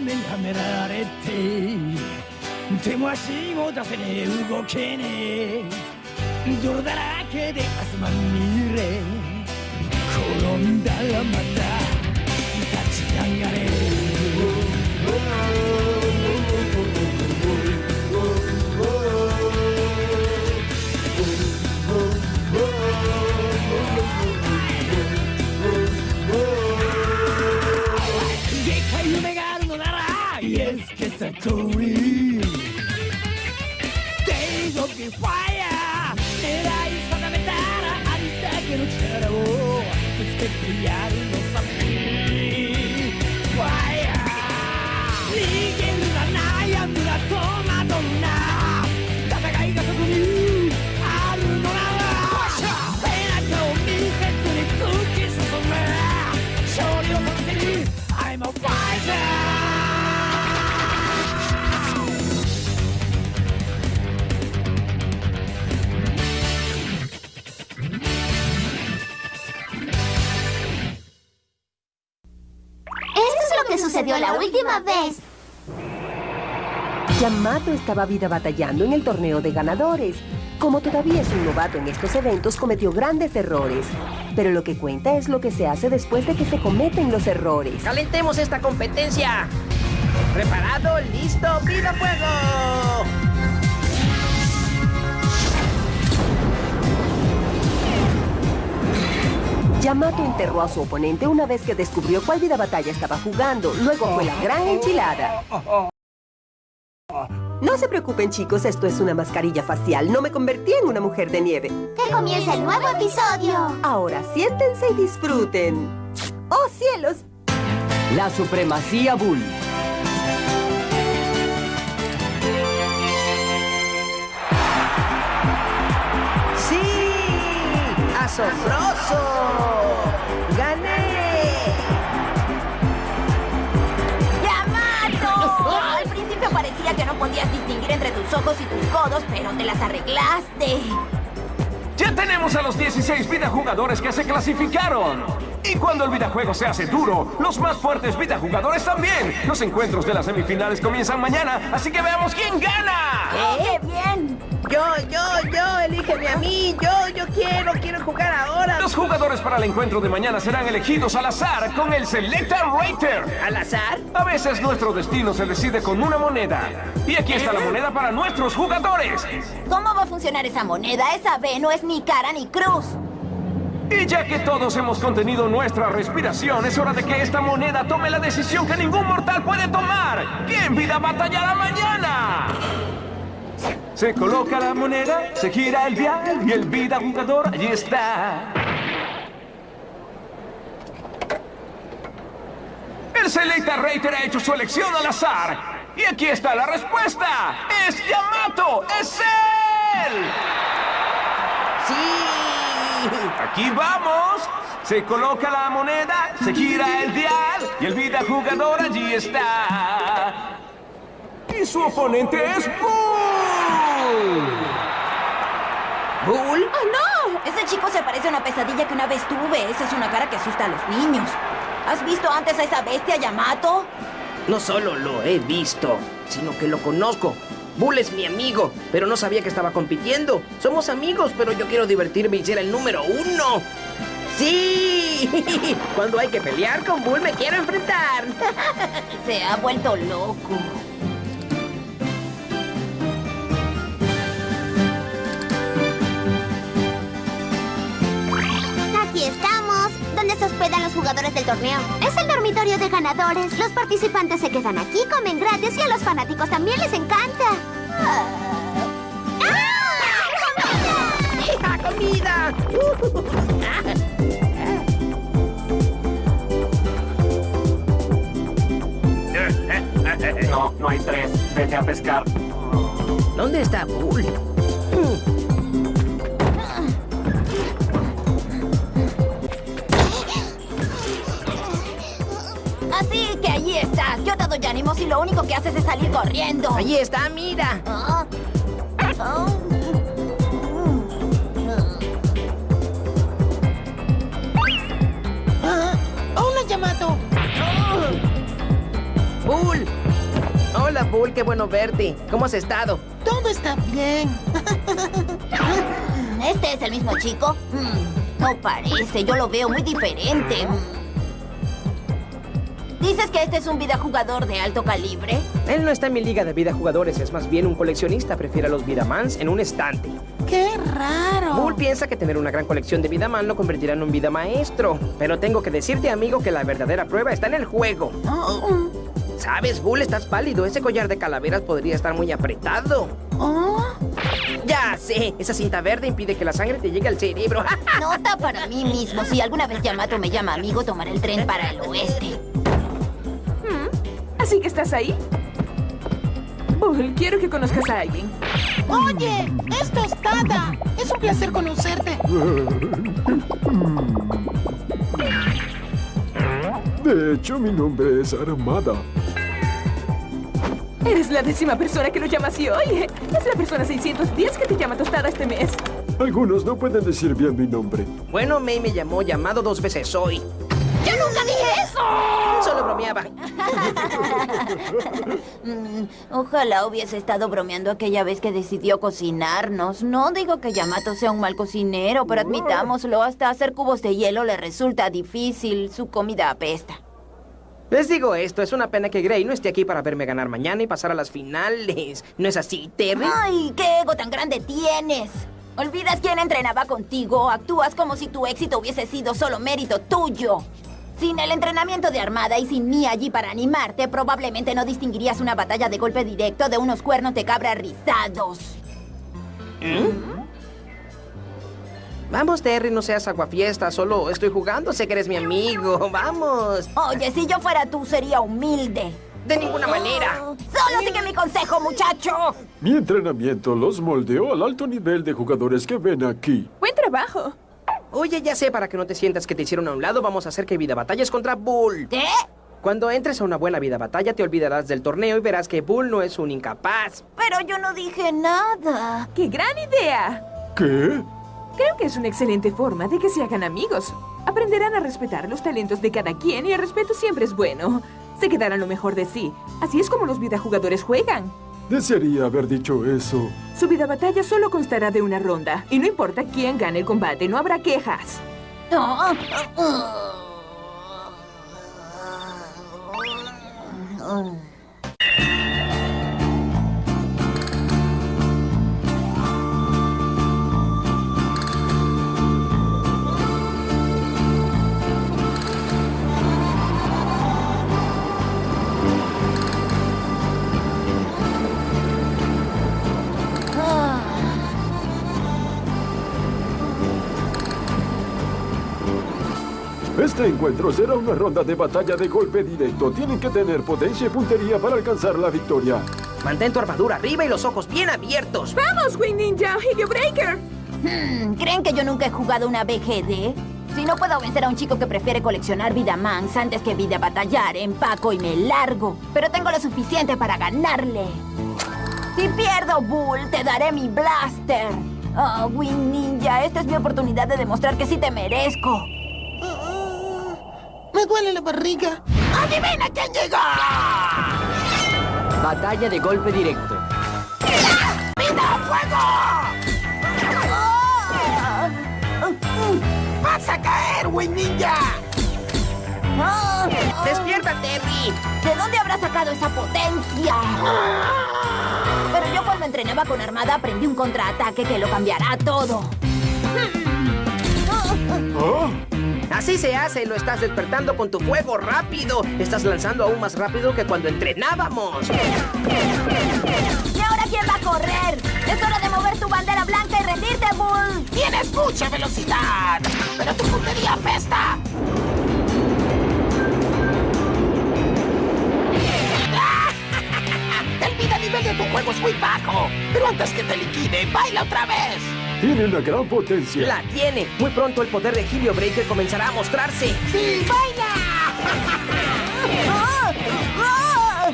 目にはめられて手も足も出せねえ動けねえ泥だらけで汗まみれ転んだらまた立ち上がれ。エスケサトリー Days of the Fire 狙い定めたらありだけの力をぶつけてやる sucedió la última vez. Yamato estaba vida batallando en el torneo de ganadores. Como todavía es un novato en estos eventos, cometió grandes errores. Pero lo que cuenta es lo que se hace después de que se cometen los errores. ¡Calentemos esta competencia! ¿Preparado? ¿Listo? ¡Vida fuego! Yamato enterró a su oponente una vez que descubrió cuál vida batalla estaba jugando. Luego fue la gran enchilada. No se preocupen, chicos, esto es una mascarilla facial. No me convertí en una mujer de nieve. ¡Que comience el nuevo episodio! Ahora siéntense y disfruten. ¡Oh, cielos! La supremacía Bull. ¡Asombroso! ¡Gané! ¡Yamato! Al principio parecía que no podías distinguir entre tus ojos y tus codos, pero te las arreglaste. Ya tenemos a los 16 videojugadores que se clasificaron. Y cuando el videojuego se hace duro, los más fuertes videojugadores también. Los encuentros de las semifinales comienzan mañana, así que veamos quién gana. ¡Oh, qué bien! Yo, yo, yo, elígeme a mí. Yo, yo quiero, quiero jugar ahora. Los jugadores para el encuentro de mañana serán elegidos al azar con el Selecta Rater. ¿Al azar? A veces nuestro destino se decide con una moneda. Y aquí está la moneda para nuestros jugadores. ¿Cómo va a funcionar esa moneda? Esa B no es ni cara ni cruz. Y ya que todos hemos contenido nuestra respiración, es hora de que esta moneda tome la decisión que ningún mortal puede tomar. ¿Quién vida batallará mañana? Se coloca la moneda, se gira el dial y el vida jugador allí está. El Selecta Rater ha hecho su elección al azar. Y aquí está la respuesta. ¡Es Yamato! ¡Es él! Aquí vamos. Se coloca la moneda, se gira el dial y el vida jugador allí está. Y su oponente es Bull. ¿Bull? ¡Oh, no! Ese chico se parece a una pesadilla que una vez tuve. Esa es una cara que asusta a los niños. ¿Has visto antes a esa bestia, Yamato? No solo lo he visto, sino que lo conozco. Bull es mi amigo, pero no sabía que estaba compitiendo. Somos amigos, pero yo quiero divertirme y ser el número uno. ¡Sí! Cuando hay que pelear con Bull me quiero enfrentar. Se ha vuelto loco. Hospedan los jugadores del torneo. Es el dormitorio de ganadores. Los participantes se quedan aquí, comen gratis y a los fanáticos también les encanta. ¡Ah! ¡Hija, comida! No, no hay tres. Vete a pescar. ¿Dónde está Bull? Te doy ánimos y lo único que haces es salir corriendo. Allí está, mira. Ah. Ah. ¡Hola, Yamato! Bull! Hola, Bull, qué bueno verte. ¿Cómo has estado? Todo está bien. ¿Este es el mismo chico? Mm, no parece, yo lo veo muy diferente. ¿Dices que este es un videojugador de alto calibre? Él no está en mi liga de vida jugadores, es más bien un coleccionista. Prefiere a los Vidamans en un estante. ¡Qué raro! Bull piensa que tener una gran colección de Vidaman lo convertirá en un vida maestro. Pero tengo que decirte, amigo, que la verdadera prueba está en el juego. Oh, ¿Sabes, Bull? Estás pálido. Ese collar de calaveras podría estar muy apretado. oh. Ya sé, esa cinta verde impide que la sangre te llegue al cerebro. Nota para mí mismo. Si alguna vez Yamato me llama amigo, tomaré el tren para el oeste. ¿Así que estás ahí? Bull, quiero que conozcas a alguien. Oye, es tostada. Es un placer conocerte. De hecho, mi nombre es Armada. Eres la décima persona que lo llama así hoy. Es la persona 610 que te llama tostada este mes. Algunos no pueden decir bien mi nombre. Bueno, May me llamó llamado dos veces hoy. ¡Yo nunca dije eso! Solo bromeaba. Mm, ojalá hubiese estado bromeando aquella vez que decidió cocinarnos. No digo que Yamato sea un mal cocinero, pero admitámoslo, hasta hacer cubos de hielo le resulta difícil. Su comida apesta. Les digo esto, es una pena que Gray no esté aquí para verme ganar mañana y pasar a las finales. ¿No es así, Terry? ¡Ay, qué ego tan grande tienes! ¿Olvidas quién entrenaba contigo? Actúas como si tu éxito hubiese sido solo mérito tuyo. Sin el entrenamiento de armada y sin mí allí para animarte, probablemente no distinguirías una batalla de golpe directo de unos cuernos de cabra rizados. Vamos, Terry, no seas aguafiesta, solo estoy jugando, sé que eres mi amigo. Vamos. Oye, si yo fuera tú, sería humilde. De ninguna manera. Solo sigue mi consejo, muchacho. Mi entrenamiento los moldeó al alto nivel de jugadores que ven aquí. Buen trabajo. Oye, ya sé, para que no te sientas que te hicieron a un lado, vamos a hacer que Vida Batallas contra Bull. ¿Qué? Cuando entres a una buena vida batalla, te olvidarás del torneo y verás que Bull no es un incapaz. Pero yo no dije nada. ¡Qué gran idea! ¿Qué? Creo que es una excelente forma de que se hagan amigos. Aprenderán a respetar los talentos de cada quien y el respeto siempre es bueno. Se quedarán lo mejor de sí. Así es como los videojugadores juegan. Desearía haber dicho eso. Su vida batalla solo constará de una ronda. Y no importa quién gane el combate, no habrá quejas. Este encuentro será una ronda de batalla de golpe directo. Tienen que tener potencia y puntería para alcanzar la victoria. Mantén tu armadura arriba y los ojos bien abiertos. ¡Vamos, Wing Ninja! ¡Helio Breaker! Hmm, ¿Creen que yo nunca he jugado una BGD? Si no puedo vencer a un chico que prefiere coleccionar Vidamans antes que vida batallar, empaco y me largo. Pero tengo lo suficiente para ganarle. Si pierdo, Bull, te daré mi blaster. Oh, Wing Ninja, esta es mi oportunidad de demostrar que sí te merezco. Me duele la barriga. ¡Adivina quién llegó! Batalla de golpe directo. ¡Vida fuego! ¡Vas a caer, Wing Ninja! Ah, ¡Despierta, Terry! ¿De dónde habrá sacado esa potencia? Pero yo cuando entrenaba con Armada aprendí un contraataque que lo cambiará todo. ¿Ah? Así se hace, lo estás despertando con tu fuego rápido. Estás lanzando aún más rápido que cuando entrenábamos. ¿Y ahora quién va a correr? Es hora de mover tu bandera blanca y rendirte, Bull. ¡Tienes mucha velocidad! ¡Pero tu puntería apesta! El vida nivel de tu juego es muy bajo. Pero antes que te liquide, baila otra vez. Tiene una gran potencia. La tiene. Muy pronto el poder de Helio Breaker comenzará a mostrarse. ¡Sí, baila! ¡Ah! ¡Ah!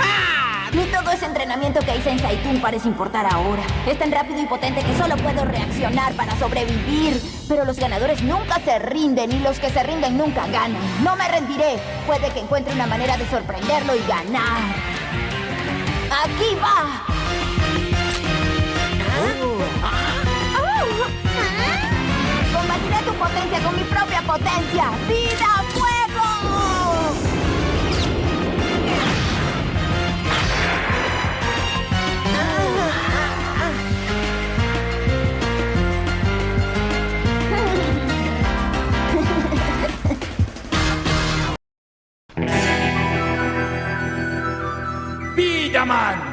¡Ah! Ni todo ese entrenamiento que hice en Saitun parece importar ahora. Es tan rápido y potente que solo puedo reaccionar para sobrevivir. Pero los ganadores nunca se rinden y los que se rinden nunca ganan. No me rendiré. Puede que encuentre una manera de sorprenderlo y ganar. ¡Aquí va! Combatiré tu potencia con mi propia potencia. ¡Vida, fuego! ¡Villaman! ¡Villaman!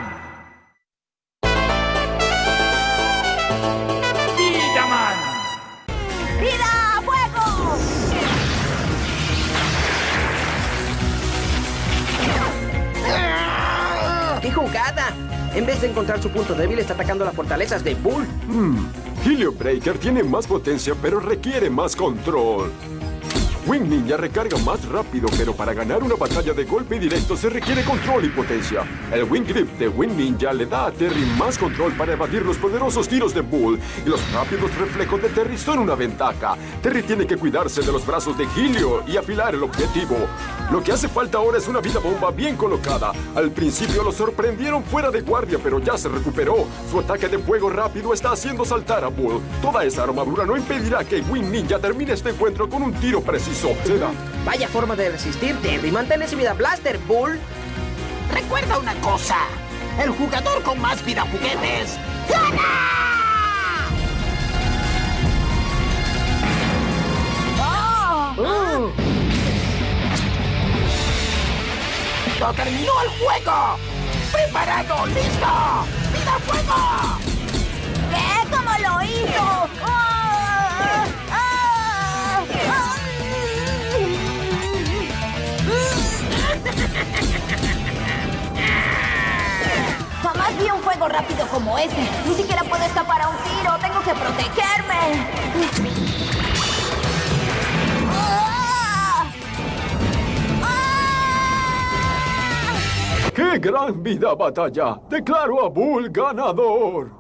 Jugada! En vez de encontrar su punto débil, está atacando las fortalezas de Bull. Hmm. Helio Breaker tiene más potencia, pero requiere más control. Wing Ninja recarga más rápido, pero para ganar una batalla de golpe directo se requiere control y potencia. El Wing Grip de Wing Ninja le da a Terry más control para evadir los poderosos tiros de Bull, y los rápidos reflejos de Terry son una ventaja. Terry tiene que cuidarse de los brazos de Helio y afilar el objetivo. Lo que hace falta ahora es una vida bomba bien colocada. Al principio lo sorprendieron fuera de guardia, pero ya se recuperó. Su ataque de fuego rápido está haciendo saltar a Bull. Toda esa armadura no impedirá que Wing Ninja termine este encuentro con un tiro preciso. Vaya forma de resistir, Terry. Mantén ese vida blaster, Bull. Recuerda una cosa. El jugador con más vida juguetes gana. ¡Oh! ¡No terminó el juego! ¡Preparado! ¡Listo! ¡Vida fuego! ¡Ve cómo lo hizo! Un fuego rápido como ese. Ni siquiera puedo escapar a un tiro. Tengo que protegerme. ¡Ah! ¡Ah! ¡Qué gran vida batalla! Declaro a Bull ganador.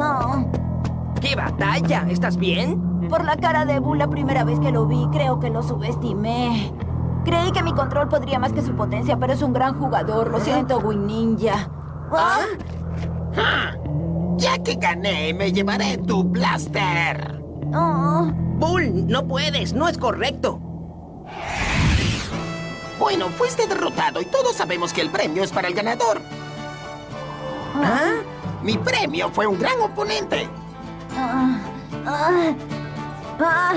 Oh. ¡Qué batalla! ¿Estás bien? Por la cara de Bull la primera vez que lo vi, creo que lo subestimé. Creí que mi control podría más que su potencia, pero es un gran jugador. Lo siento, Wing Ninja. ¿Ah? Ya que gané, me llevaré tu blaster. Oh. Bull, no puedes. No es correcto. Bueno, fuiste derrotado y todos sabemos que el premio es para el ganador. ¿Ah? Mi premio fue un gran oponente. Ah, ah, ah.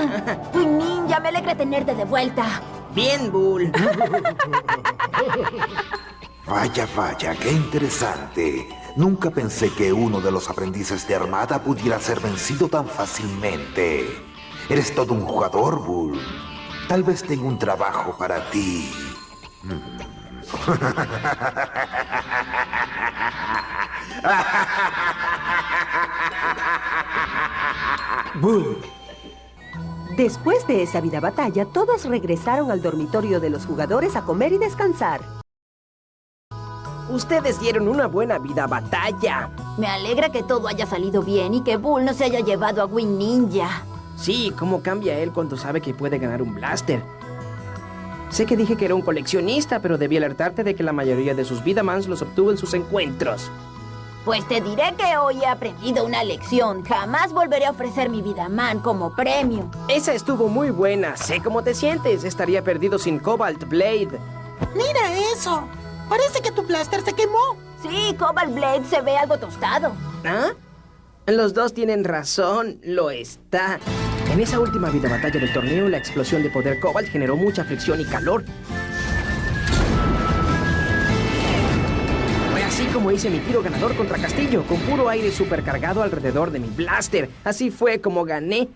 Ninja, me alegra tenerte de vuelta. Bien, Bull. Vaya, vaya, qué interesante. Nunca pensé que uno de los aprendices de Armada pudiera ser vencido tan fácilmente. Eres todo un jugador, Bull. Tal vez tenga un trabajo para ti. Bull. Después de esa vida batalla, todos regresaron al dormitorio de los jugadores a comer y descansar. Ustedes dieron una buena vida batalla. Me alegra que todo haya salido bien y que Bull no se haya llevado a Wing Ninja. Sí, cómo cambia él cuando sabe que puede ganar un blaster. Sé que dije que era un coleccionista, pero debí alertarte de que la mayoría de sus Vidamans los obtuvo en sus encuentros. Pues te diré que hoy he aprendido una lección. Jamás volveré a ofrecer mi Vidaman como premio. Esa estuvo muy buena. Sé cómo te sientes. Estaría perdido sin Cobalt Blade. Mira eso. Parece que tu blaster se quemó. Sí, Cobalt Blade se ve algo tostado. ¿Ah? Los dos tienen razón. Lo está. En esa última vida batalla del torneo, la explosión de poder Cobalt generó mucha fricción y calor. Así como hice mi tiro ganador contra Castillo, con puro aire supercargado alrededor de mi blaster. Así fue como gané.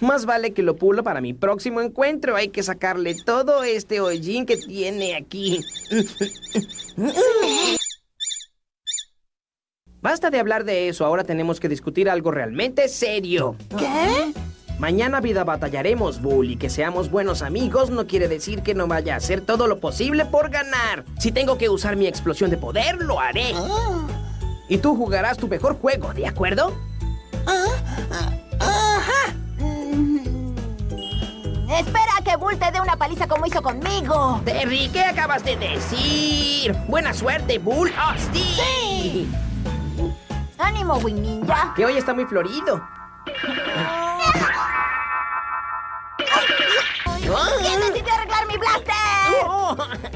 Más vale que lo pulo para mi próximo encuentro. Hay que sacarle todo este hollín que tiene aquí. Basta de hablar de eso. Ahora tenemos que discutir algo realmente serio. ¿Qué? Mañana vida batallaremos, Bull, y que seamos buenos amigos no quiere decir que no vaya a hacer todo lo posible por ganar. Si tengo que usar mi explosión de poder, lo haré. Ah. Y tú jugarás tu mejor juego, ¿de acuerdo? Espera a que Bull te dé una paliza como hizo conmigo. Terry, ¿qué acabas de decir? Buena suerte, Bull. ¡Oh, sí! ¡Ánimo, Wing Ninja! Que hoy está muy florido. ¿Quién decidió arreglar mi blaster?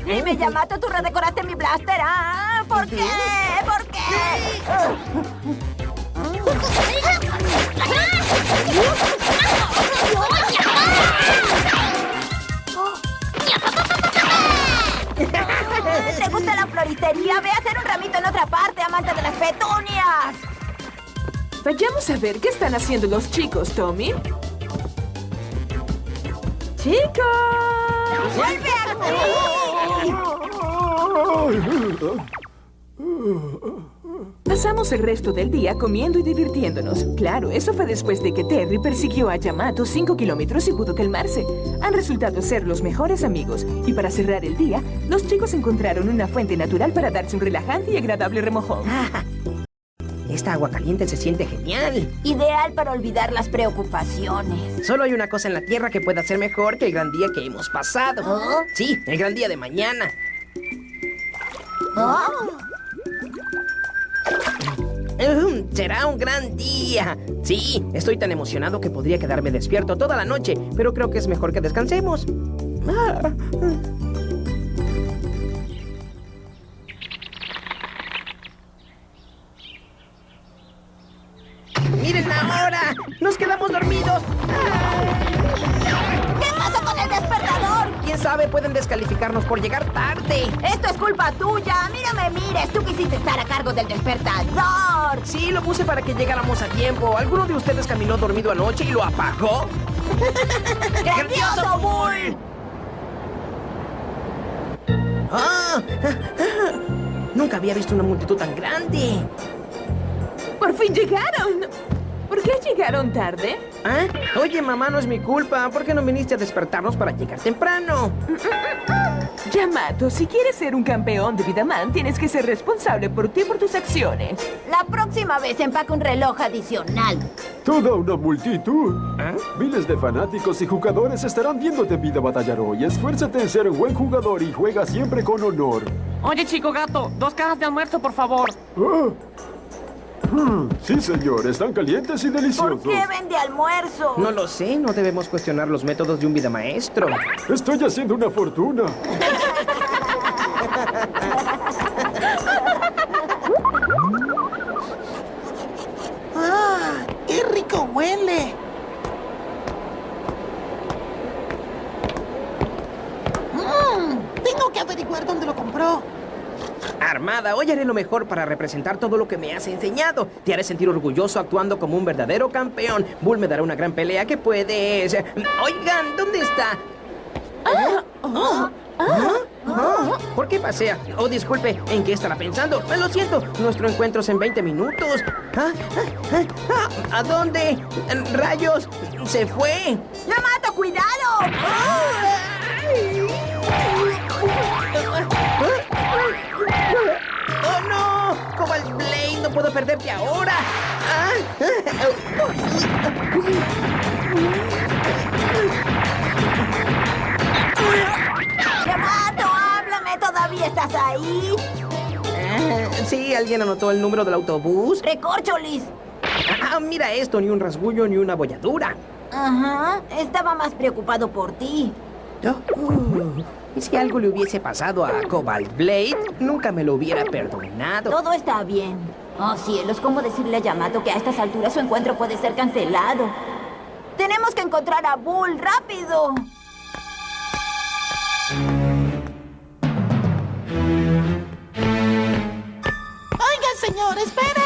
Dime, Yamato, tú redecoraste mi blaster. ¿ah? ¿Por qué? ¿Por qué? ¿Te gusta la floristería? Ve a hacer un ramito en otra parte, amante de las petunias. Vayamos a ver qué están haciendo los chicos, Tommy. ¡Chicos! ¡Vuelve Pasamos el resto del día comiendo y divirtiéndonos. Claro, eso fue después de que Terry persiguió a Yamato 5 kilómetros y pudo calmarse. Han resultado ser los mejores amigos. Y para cerrar el día, los chicos encontraron una fuente natural para darse un relajante y agradable remojón. Esta agua caliente se siente genial. Ideal para olvidar las preocupaciones. Solo hay una cosa en la Tierra que pueda ser mejor que el gran día que hemos pasado. ¿Oh? Sí, el gran día de mañana. Oh. Mm, será un gran día. Sí, estoy tan emocionado que podría quedarme despierto toda la noche, pero creo que es mejor que descansemos. Ah. ¡Nos quedamos dormidos! ¿Qué pasa con el despertador? ¿Quién sabe? Pueden descalificarnos por llegar tarde. Esto es culpa tuya. Mírame, mires. Tú quisiste estar a cargo del despertador. Sí, lo puse para que llegáramos a tiempo. ¿Alguno de ustedes caminó dormido anoche y lo apagó? ¡Grandioso, Bull! ¡Ah! Nunca había visto una multitud tan grande. ¡Por fin llegaron! ¿Por qué llegaron tarde? ¿Ah? Oye, mamá, no es mi culpa. ¿Por qué no viniste a despertarnos para llegar temprano? Yamato, si quieres ser un campeón de Vidaman, tienes que ser responsable por ti y por tus acciones. La próxima vez empaca un reloj adicional. Toda una multitud. Miles de fanáticos y jugadores estarán viéndote vida batallar hoy. Esfuérzate en ser un buen jugador y juega siempre con honor. Oye, chico gato, dos cajas de almuerzo, por favor. Ah. Hmm, Sí, señor, están calientes y ¿Por deliciosos. qué vende almuerzo? No lo sé, no debemos cuestionar los métodos de un vida maestro. Estoy haciendo una fortuna. ¡Ah! ¡Qué rico huele! Mmm, tengo que averiguar dónde lo compró. Armada, hoy haré lo mejor para representar todo lo que me has enseñado. Te haré sentir orgulloso actuando como un verdadero campeón. Bull me dará una gran pelea que puedes... Oigan, ¿dónde está? ¿Ah? ¿Ah? ¿Ah? ¿Por qué pasea? Oh, disculpe, ¿en qué estará pensando? Eh, Lo siento, nuestro encuentro es en 20 minutos. ¿Ah? ¿Ah? ¿Ah? ¿A dónde? ¡Rayos! ¡Se fue! ¡Yamato, cuidado! ¡Oh, no! ¡Cobalt Blade! ¡No puedo perderte ahora! ¡Ah! ¡Yamato, háblame! ¿Todavía estás ahí? Ah, Sí, ¿alguien anotó el número del autobús? ¡Recorcholis! Ah, mira esto, ni un rasguño ni una bolladura. Ajá, estaba más preocupado por ti. Oh, ¿Y si algo le hubiese pasado a Cobalt Blade? Nunca me lo hubiera perdonado. Todo está bien. Oh, cielos, ¿cómo decirle a Yamato que a estas alturas su encuentro puede ser cancelado? Tenemos que encontrar a Bull, rápido. ¡Oigan, señor, espere!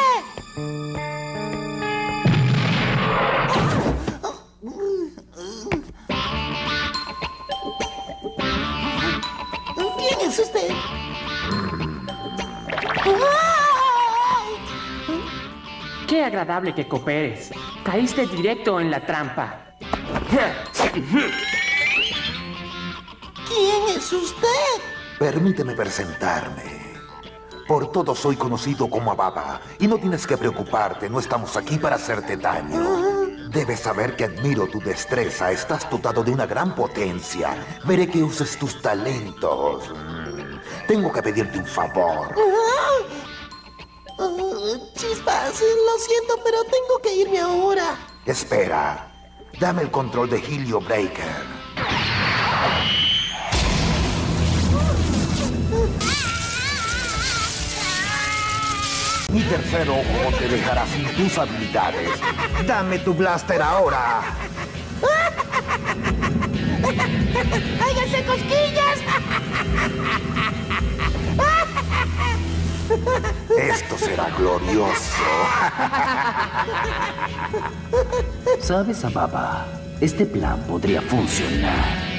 Agradable que cooperes. Caíste directo en la trampa. ¿Quién es usted? Permíteme presentarme. Por todo soy conocido como Ababa. Y no tienes que preocuparte, no estamos aquí para hacerte daño. Debes saber que admiro tu destreza. Estás dotado de una gran potencia. Veré que uses tus talentos. Mm. Tengo que pedirte un favor. Uh, chispas, lo siento, pero tengo que irme ahora. Espera. Dame el control de Helio Breaker. Mi tercer ojo te dejará sin tus habilidades. Dame tu blaster ahora. ¡Háganse cosquillas! Esto será glorioso. ¿Sabes, Ababa? Este plan podría funcionar.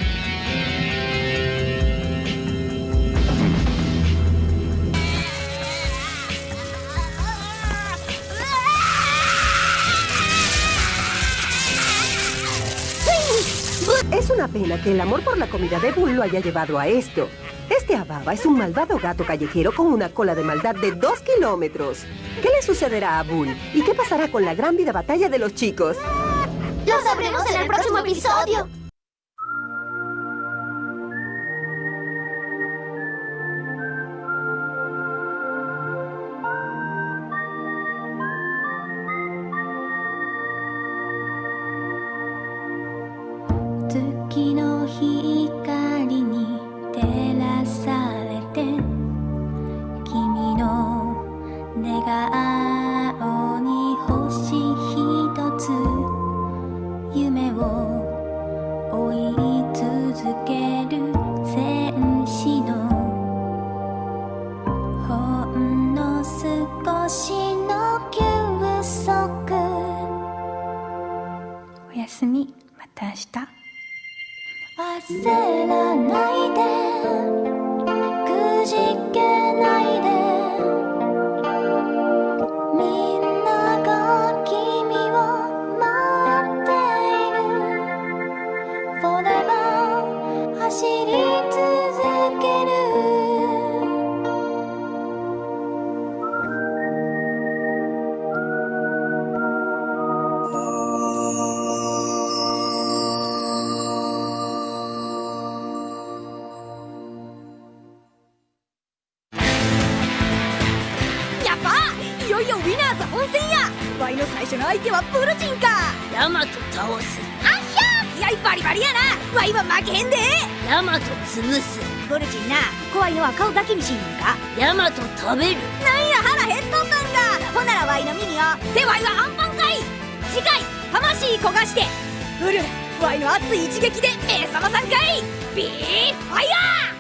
Es una pena que el amor por la comida de Bull lo haya llevado a esto. Ababa es un malvado gato callejero con una cola de maldad de dos kilómetros. ¿Qué le sucederá a Bull? ¿Y qué pasará con la gran vida batalla de los chicos? ¡Lo sabremos en el próximo episodio! 顔に星とつ夢を追い続ける戦士のほんの少しの休息。おやすみ。また明日。焦らないで。スムスゴルジンな怖いのは顔だけにしんかヤマト食べるなんや腹減っとったんだほならワイのミニをでワイはアンパンかい次回魂焦がしてうルワイの熱い一撃で目覚まさんかいビーファイヤー